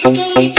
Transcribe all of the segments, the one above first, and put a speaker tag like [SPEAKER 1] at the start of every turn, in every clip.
[SPEAKER 1] son.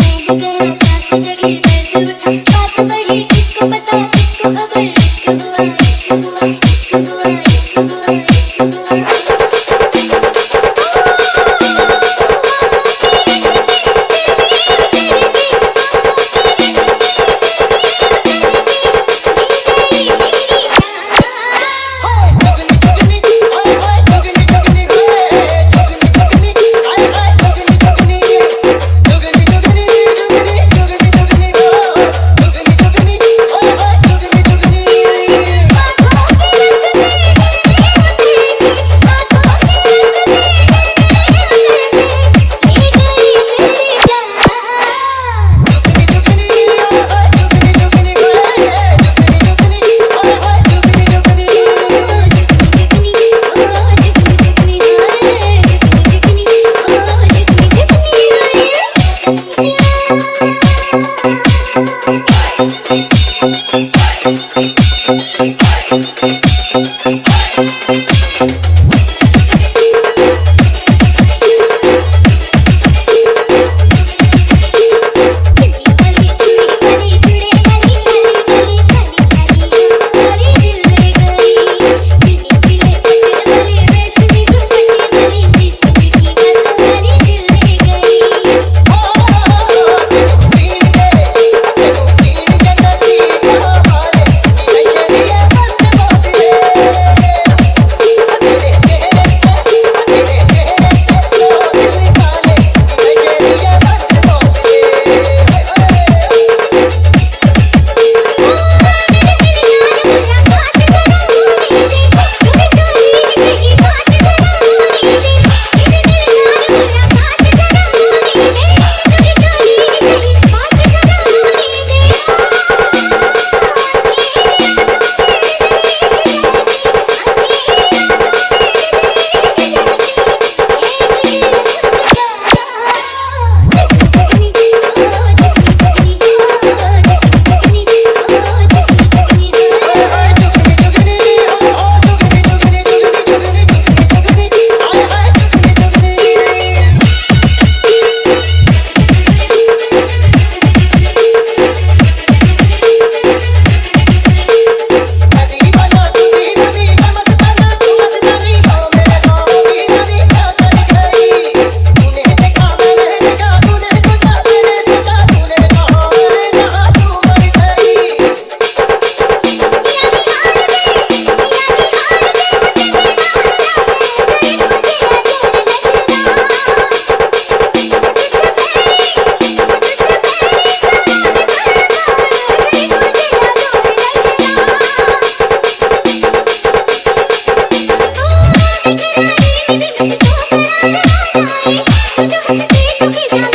[SPEAKER 1] Please.